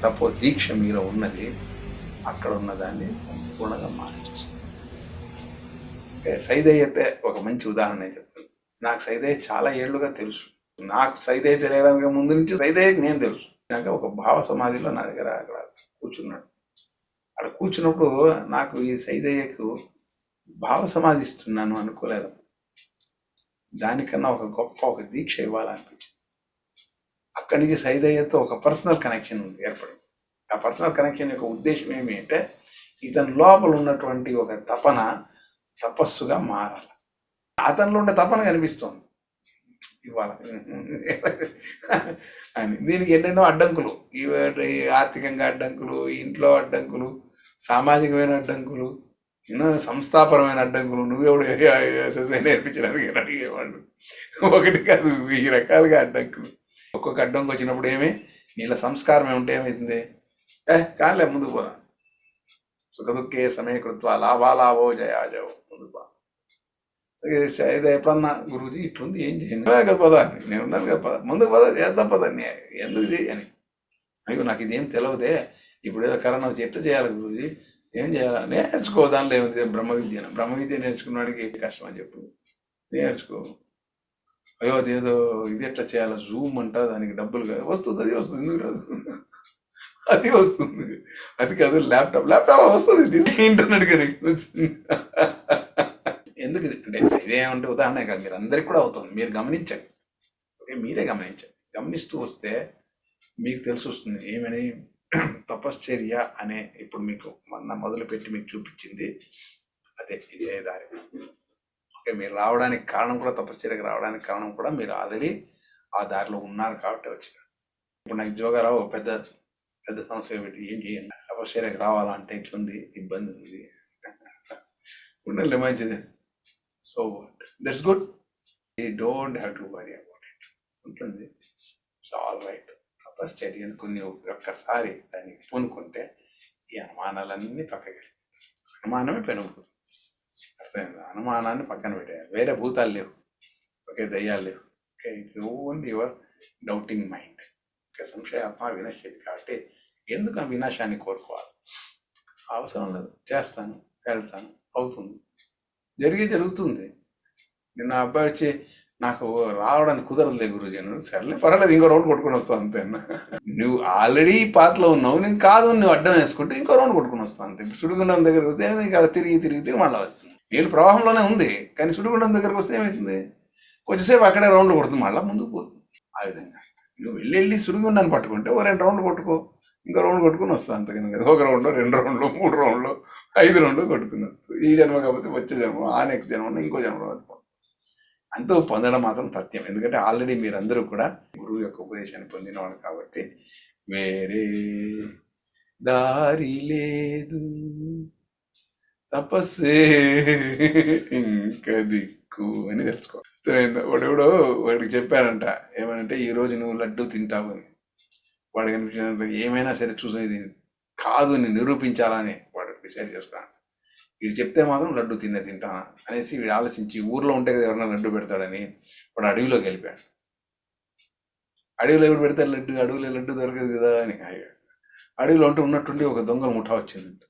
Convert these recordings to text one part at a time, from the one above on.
తపో దీక్ష మీలో ఉన్నది అక్కడ ఉన్నదాన్ని సంపూర్ణంగా మార్చేస్తుంది సైదయ్యతే ఒక మంచి ఉదాహరణ నేను చెప్తాను. నాకు సైదయ్య చాలా ఏళ్ళుగా తెలుసు. నాకు సైదయ్య తెలియడానికి ముందు నుంచి సైదయ్యకి నేను తెలుసు. నాకు ఒక భావ సమాధిలో నా దగ్గర అక్కడ కూర్చున్నాడు. అక్కడ కూర్చున్నప్పుడు నాకు ఈ సైదయ్యకు భావ సమాధి ఇస్తున్నాను అనుకోలేదు. దానికన్నా ఒక గొప్ప ఒక దీక్ష ఇవ్వాలనిపించింది. అక్కడి నుంచి సైదయ్యతో ఒక పర్సనల్ కనెక్షన్ ఏర్పడింది ఆ పర్సనల్ కనెక్షన్ యొక్క ఉద్దేశం ఏమి అంటే ఇతని లోపల ఉన్నటువంటి ఒక తపన తపస్సుగా మారాలి అతనిలో ఉండే తపన కనిపిస్తోంది ఇవాళ అని దీనికి ఎన్నెన్నో అడ్డంకులు ఇవి ఆర్థికంగా అడ్డంకులు ఇంట్లో అడ్డంకులు సామాజికమైన అడ్డంకులు ఎన్నో సంస్థాపరమైన అడ్డంకులు నువ్వెవడు నేర్పించడానికి అడిగేవాళ్ళు ఒకటి కాదు ఈ రకాలుగా అడ్డంకులు ఒక్కొక్క అడ్డంకి వచ్చినప్పుడు ఏమి? నీళ్ళ సంస్కారం ఏమిటి ఏమవుతుంది ఏ కాలే ముందుకు పోదాం. సుఖదుఖే సమయకృత్వ లాభాలాభో జయాజో ముందుకు పోదాం. ఇది ఎప్పుడన్నా గురుజీ ఇట్లుంది ఏం చేయను పోదా కదా పదా. నేను ఉన్నాను కదా పద ముందుకు పద చేద్దాం పద ఎందుకు చేయని? అయ్యో నాకు ఇదేం తెలియదే ఇప్పుడు ఏదో కరోనా వచ్చి ఎట్లా చేయాలి గురూజీ? ఏం చేయాలా? నేర్చుకో దానిలో ఏముంది బ్రహ్మ విద్యను బ్రహ్మ విద్య నేర్చుకున్నాడికి కష్టం అని చెప్పు. నేర్చుకో. అయ్యో అదేదో ఇది ఎట్లా చేయాలి? జూమ్ అంట దానికి డబ్బులు వస్తుంది అది వస్తుంది ఎందుకు రాదు? అది వస్తుంది. అది కాదు ల్యాప్టాప్ ల్యాప్టాప్ వస్తుంది ఇంటర్నెట్ కనెక్ట్ వస్తుంది ఎందుకు ఇది? అంటే ఇదేమంటే ఉదాహరణ కాదు మీరు అందరికి కూడా అవుతుంది. మీరు గమనించండి. ఓకే మీరే గమనించండి. గమనిస్తూ వస్తే మీకు తెలిసి వస్తుంది ఏమని? తపశ్చర్య అనే ఇప్పుడు మీకు మొన్న మొదలుపెట్టి మీకు చూపించింది అదే ఇదే దారి. మీరు రావడానికి కారణం కూడా తపశ్చర్యకు రావడానికి కారణం కూడా మీరు ఆల్రెడీ ఆ దారిలో ఉన్నారు కాబట్టి వచ్చినారు ఇప్పుడు నాకు జోగారావు ఒక పెద్ద పెద్ద సమస్య పెట్టి ఏం చేయండి తపశ్చర్యకు రావాలంటే ఇట్లుంది ఇబ్బంది ఉంది. ఉండాలి మంచిది. సో దట్స్ గుడ్ ఈ don't have to worry about it ఉంటుంది. సో ఆల్ రైట్ తపశ్చర్యను కొన్ని ఒక్కసారి దానికి పూనుకుంటే ఈ అనుమానాలన్నీ పక్కకి అనుమానమే పెనుగుతుంది అర్థమైంది అనుమానాన్ని పక్కన పెట్టేయాలి వేరే భూతాలు లేవు. ఓకే దయ్యాలు లేవు. Okay it's only your doubting mind. Okay సంశయాత్మ వినశ్చేది కాబట్టి ఎందుకు ఆ వినాశాన్ని కోరుకోవాలి? అవసరం లేదు. చేస్తాను వెళ్తాను అవుతుంది. జరిగే జరుగుతుంది. నిన్న అబ్బాయి వచ్చి నాకు రావడానికి కుదరదులే గురుజీ అన్నాడు. సర్లే పర్వాలేదు ఇంకో రౌండ్ కొట్టుకుని వస్తాను అంతే నువ్వు ఆల్రెడీ పాతలో ఉన్నావు. నేను కాదు నువ్వు అడ్డం వేసుకుంటే ఇంకో రౌండ్ కొట్టుకుని వస్తాను అంతే. ఇప్పుడు సుడిగుండం దగ్గరకు వస్తే ఇక్కడ తిరిగి తిరిగి తిరిగి మళ్ళీ నీళ్ళు ప్రవాహంలోనే ఉంది కానీ సుడిగుండం దగ్గరకు వస్తే ఏమవుతుంది కొంచెంసేపు అక్కడే రౌండ్ కొడుతుంది మళ్ళీ ముందుకు పోతుంది. ఆ విధంగా. నువ్వు వెళ్ళి వెళ్ళి సుడిగుండాన్ని పట్టుకుంటే ఓ రెండు రౌండ్ కొట్టుకో ఇంకో రౌండ్ కొట్టుకుని వస్తా అంతకని కదా. ఒక రౌండ్లో రెండు రౌండ్లు మూడు రౌండ్లు ఐదు రౌండ్లు కొట్టుకుని వస్తుంది ఈ జన్మ కాకపోతే వచ్చే జన్మ ఆ నెక్స్ట్ జన్మ ఇంకో జన్మలో బతుకు. అంతో పొందడం మాత్రం తథ్యం ఎందుకంటే ఆల్రెడీ మీరందరూ కూడా గురువు యొక్క ఉపదేశాన్ని పొందినవాడు కాబట్టి వేరే దారి లేదు. తపస్సే ఇంకా దిక్కు అని తెలుసుకో. వాడెవడో వాడికి చెప్పానంట ఏమనంటే ఈ రోజు నువ్వు లడ్డు తింటావు అని. వాడికి అనిపించినంత ఏమైనా సరే చూసి ఇది కాదు అని నిరూపించాలని వాడు డిసైడ్ చేసుకున్నాను వీడు చెప్తే మాత్రం లడ్డు తిన్నే తింటా అనేసి వీడు ఆలోచించి ఊర్లో ఉంటే కదా ఎవరైనా లడ్డు పెడతాడని వాడు అడవిలోకి వెళ్ళిపోయాడు. అడవిలో ఎవరు పెడతారు లడ్డు అడవిలో లడ్డు దొరకదు కదా అని అడవిలో ఉంటే ఉన్నట్టుండి ఒక దొంగల ముఠా వచ్చిందంట.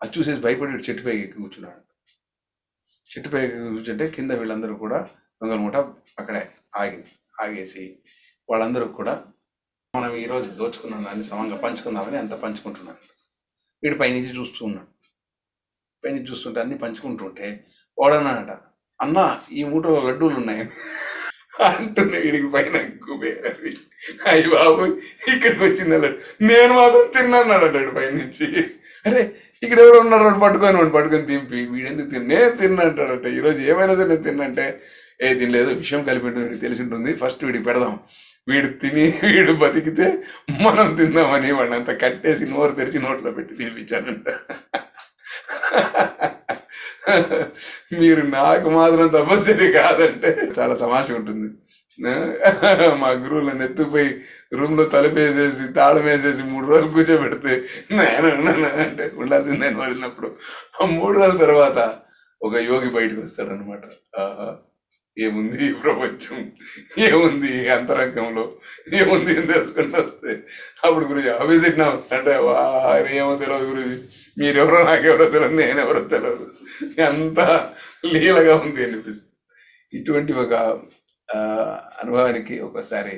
అది చూసేసి భయపడి చెట్టు పైకి ఎక్కి కూర్చున్నాడు. చెట్టు పైకి కూర్చుంటే కింద వీళ్ళందరూ కూడా దొంగల మూట అక్కడే ఆగింది. ఆగేసి వాళ్ళందరూ కూడా మనం ఈరోజు దోచుకున్న దాన్ని సమంగా పంచుకుందామని అంత పంచుకుంటున్నాను వీడు పైనుంచి చూస్తూ ఉన్నాడు. పైనుంచి చూస్తుంటే అన్ని పంచుకుంటుంటే వాడన్నాడట అన్న ఈ మూటలో లడ్డూలు ఉన్నాయి? అంటున్నా వీడికి పైన కుబేరి అయ్యి బాబు ఇక్కడికి వచ్చింది లడ్డు? నేను మాత్రం తిన్నాను అన్నాడు పైనుంచి. అరే ఇక్కడ ఎవరు ఉన్నారు అని పట్టుకొని వాడు పట్టుకొని తింపి వీడెందుకు తిన్న నేను ఈరోజు ఏమైనా సరే నేను తిన్నంటే ఏ తినలేదు విషయం కలిపి వీడికి తెలిసి ఉంటుంది ఫస్ట్ వీడికి పెడదాం. వీడు తిని వీడు బతికితే మనం తిందామని వాడిని అంత కట్టేసి నోరు తెరిచి నోట్లో పెట్టి తినిపించానంట. మీరు నాకు మాత్రం తపస్సరి కాదంటే చాలా తమాష ఉంటుంది. మా గురువులను ఎత్తుపోయి రూమ్లో తలుపేసేసి తాళం వేసేసి మూడు రోజులు కూర్చోబెడితే నేను అంటే ఉండాల్సిందే వదిలినప్పుడు. ఆ మూడు రోజుల తర్వాత ఒక యోగి బయటకు వస్తాడనమాట ఆహా. ఏముంది ఈ ప్రపంచం? ఏముంది ఈ అంతరంగంలో? ఏముంది అని తెలుసుకుంటూ వస్తే అప్పుడు గురుజీ ఆఫీస్ నా అంటే వా ఏమో తెలియదు గురుజీ. మీరెవరో నాకెవరో తెలియదు నేనెవరో తెలియదు ఎంత లీలగా ఉంది అనిపిస్తుంది. ఇటువంటి ఒక అనుభవానికి ఒకసారి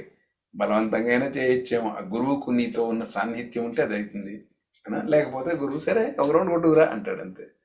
బలవంతంగా అయినా చేయొచ్చేమో. ఆ గురువుకు నీతో ఉన్న సాన్నిహిత్యం ఉంటే అది అవుతుంది. లేకపోతే గురువు సరే ఒక రౌండ్ కొట్టుకురా అంటాడు అంతే.